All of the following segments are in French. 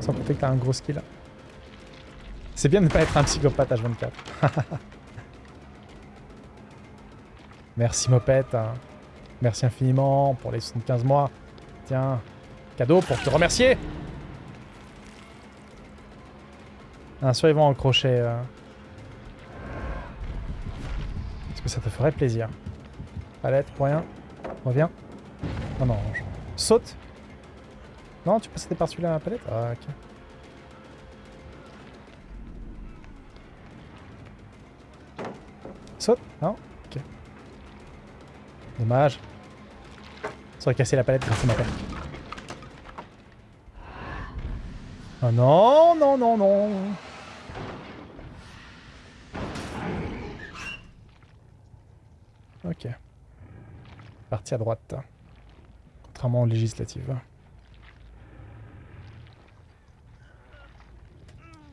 Sans compter que t'as un gros skill. C'est bien de ne pas être un psychopathe H24. Merci Mopette. hein. Merci infiniment pour les 75 mois. Tiens, cadeau pour te remercier. Un survivant en crochet. euh. Ça te ferait plaisir Palette, pour rien. Reviens. Non, non. je- Saute. Non, tu sauter par celui-là, palette Ah, ok. Saute Non Ok. Dommage. Ça aurait cassé la palette grâce à ma palette. Oh non, non, non, non. Ok. Parti à droite. Contrairement aux législatives.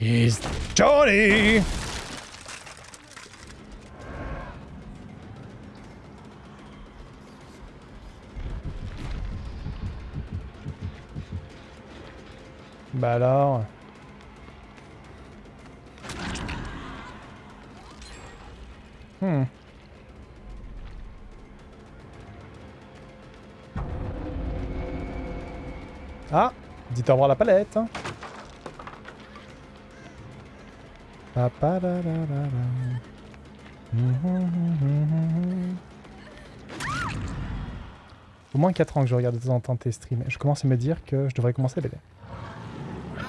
Is Johnny! Bah alors... Hmm. Ah Dites au revoir la palette. hein. Au moins 4 ans que je regarde de temps en temps tes streams. Je commence à me dire que je devrais commencer à.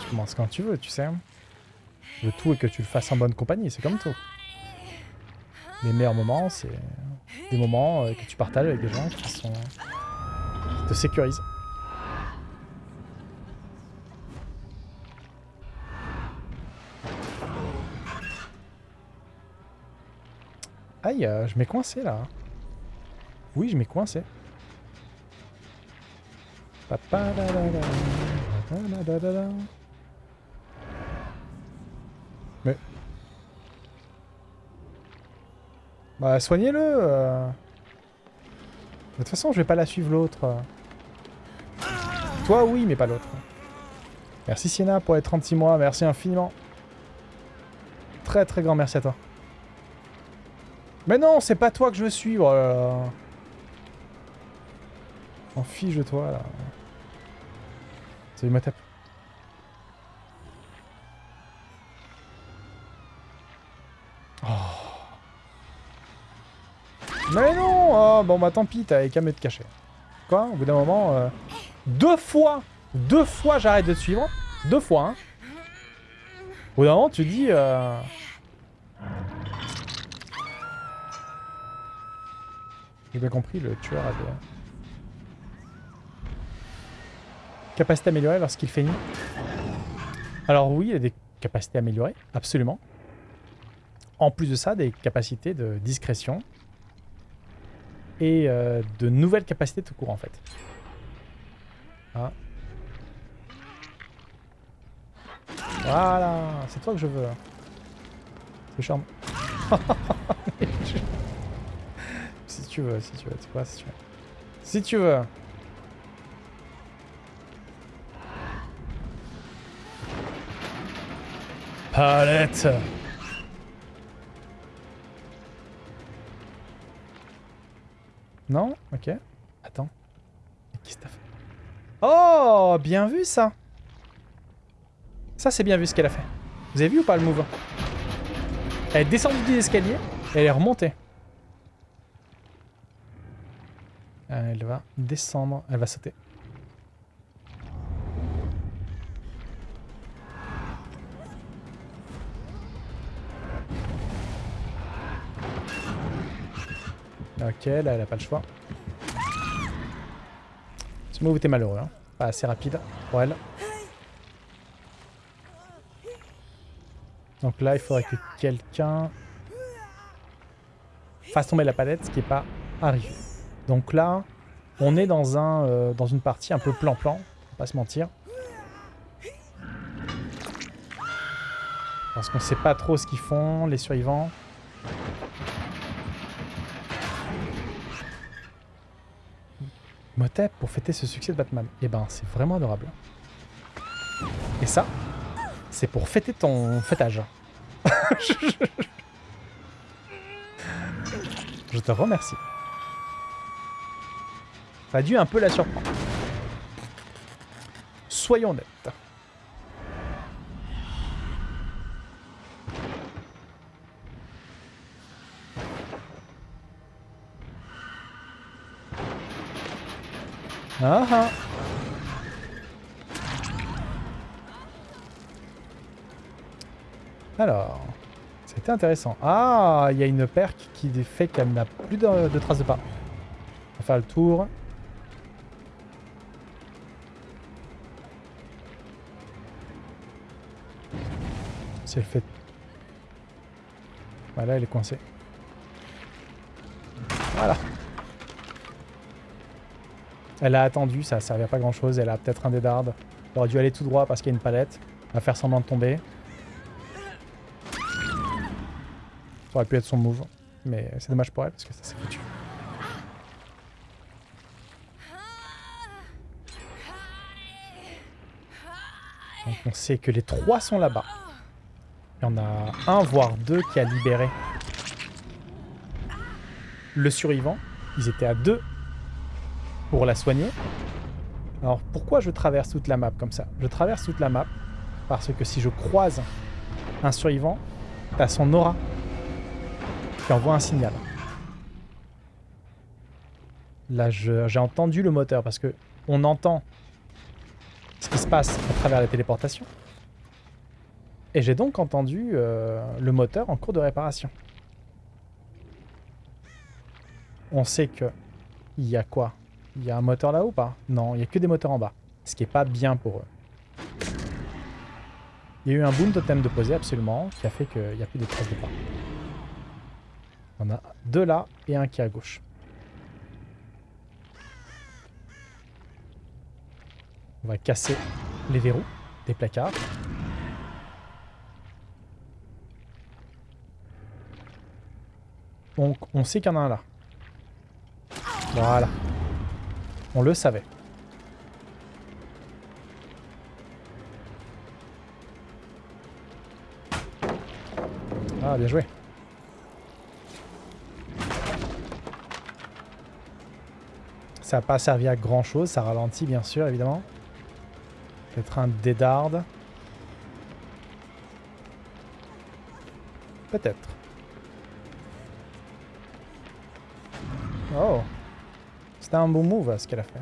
Tu commences quand tu veux, tu sais. Le tout est que tu le fasses en bonne compagnie, c'est comme tout. Les meilleurs moments, c'est des moments euh, que tu partages avec des gens qui sont... qui te sécurisent. Aïe, euh, je m'ai coincé là. Oui, je m'ai coincé. Mais... Bah, soignez-le euh. De toute façon, je vais pas la suivre l'autre. Toi, oui, mais pas l'autre. Merci Sienna pour les 36 mois, merci infiniment. Très très grand merci à toi. Mais non, c'est pas toi que je veux suivre. là là. En fiche de toi là. Salut ma tape. Oh. Mais non oh, Bon bah tant pis, t'avais qu'à me te cacher. Quoi Au bout d'un moment... euh, Deux fois Deux fois j'arrête de te suivre. Deux fois, hein. Au bout d'un moment, tu dis... euh, J'ai bien compris, le tueur a des... Capacité améliorée lorsqu'il fait nuit. Alors oui, il a des capacités améliorées, absolument. En plus de ça, des capacités de discrétion. Et euh, de nouvelles capacités tout court, en fait. Ah. Voilà, c'est toi que je veux. C'est charme. tu veux, si tu veux, tu vois, si tu veux. Si tu veux. Palette Non? Ok. Attends. Qu'est-ce que t'as fait? Oh Bien vu ça Ça c'est bien vu ce qu'elle a fait. Vous avez vu ou pas le move? Elle est descendue des escaliers et elle est remontée. Elle va descendre, elle va sauter. Ok, là elle a pas le choix. Ce move était malheureux, hein. pas assez rapide pour elle. Donc là il faudrait que quelqu'un fasse tomber la palette, ce qui n'est pas arrivé. Donc là, on est euh, dans, une partie un peu plan-plan, pas se mentir. Parce qu'on sait pas trop ce qu'ils font, les survivants. Motep pour fêter ce succès de Batman. Eh ben, c'est vraiment adorable. Et ça, c'est pour fêter ton fêtage. Je te remercie. A dû un peu la surprendre. Soyons honnêtes. Ah ah Alors, c'était intéressant. Ah, il y a une perque qui fait qu'elle n'a plus de, de traces de pas. On va faire le tour. Elle fait... Voilà, elle est coincée. Voilà. Elle a attendu, ça servait à pas grand chose. Elle a peut-être un dédarde. Elle aurait dû aller tout droit parce qu'il y a une palette. Elle va faire semblant de tomber. Ça aurait pu être son move. Mais c'est dommage pour elle parce que ça s'est foutu. Donc on sait que les trois sont là-bas. Il y en a un, voire deux qui a libéré le survivant. Ils étaient à deux pour la soigner. Alors pourquoi je traverse toute la map comme ça? Je traverse toute la map parce que si je croise un survivant, t'as son aura qui envoie un signal. Là, j'ai entendu le moteur parce que on entend ce qui se passe à travers la téléportation. Et j'ai donc entendu euh, le moteur en cours de réparation. On sait que il y a quoi? Il y a un moteur là-haut ou pas? Non, il n'y a que des moteurs en bas. Ce qui est pas bien pour eux. Il y a eu un boom totem de poser absolument, qui a fait qu'il n'y a plus de traces de pas. On a deux là et un qui est à gauche. On va casser les verrous des placards. On sait qu'il y en a un là. Voilà. On le savait. Ah, bien joué. Ça n'a pas servi à grand chose, ça ralentit bien sûr, évidemment. Peut-être un dédarde. Peut-être. C'était un bon move ce qu'elle a fait.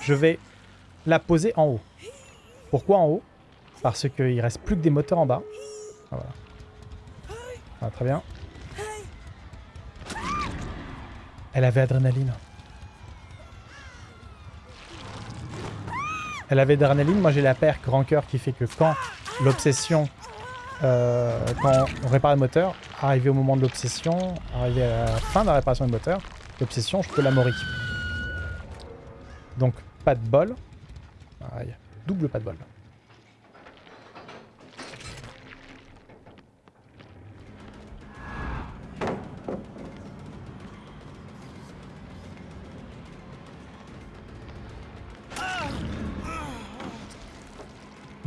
Je vais la poser en haut. Pourquoi en haut? Parce qu'il reste plus que des moteurs en bas. Ah. Ah, très bien. Elle avait adrénaline. Elle avait adrénaline, moi j'ai la paire grand cœur qui fait que quand l'obsession, euh, quand on répare le moteur, arrivé au moment de l'obsession, arrivé à la fin de la réparation du moteur, l'obsession, je peux la mourir. Donc pas de bol. Aïe, double pas de bol.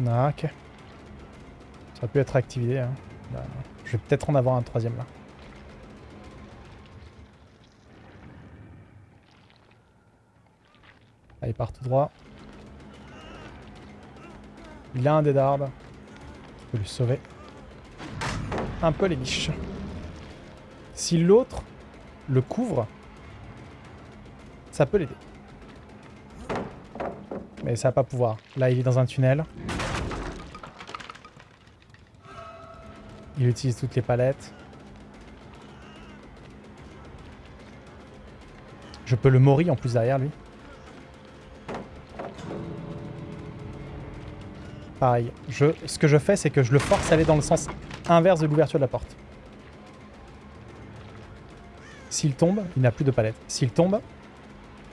Ah, ok. Ça pu être activé. Hein. Je vais peut-être en avoir un troisième là. Allez, il part tout droit. Il a un des dards. Je peux lui sauver. Un peu les biches. Si l'autre le couvre, ça peut l'aider. Mais ça va pas pouvoir. Là, il est dans un tunnel. Il utilise toutes les palettes. Je peux le mori en plus derrière lui. Pareil. Je, ce que je fais, c'est que je le force à aller dans le sens inverse de l'ouverture de la porte. S'il tombe, il n'a plus de palette. S'il tombe,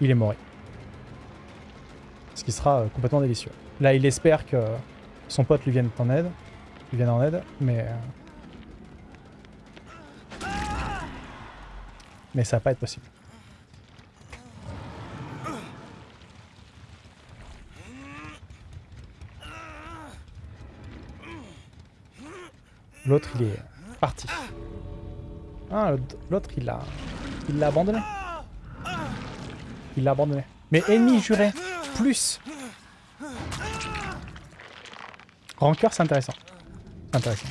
il est mort. Ce qui sera euh, complètement délicieux. Là, il espère que son pote lui vienne en aide. Lui vienne en aide, mais... Mais ça va pas être possible. L'autre, il est parti. Ah, l'autre, il l'a... Il l'a abandonné. Il l'a abandonné. Mais ennemi juré, plus. Rancœur, c'est intéressant. C'est intéressant.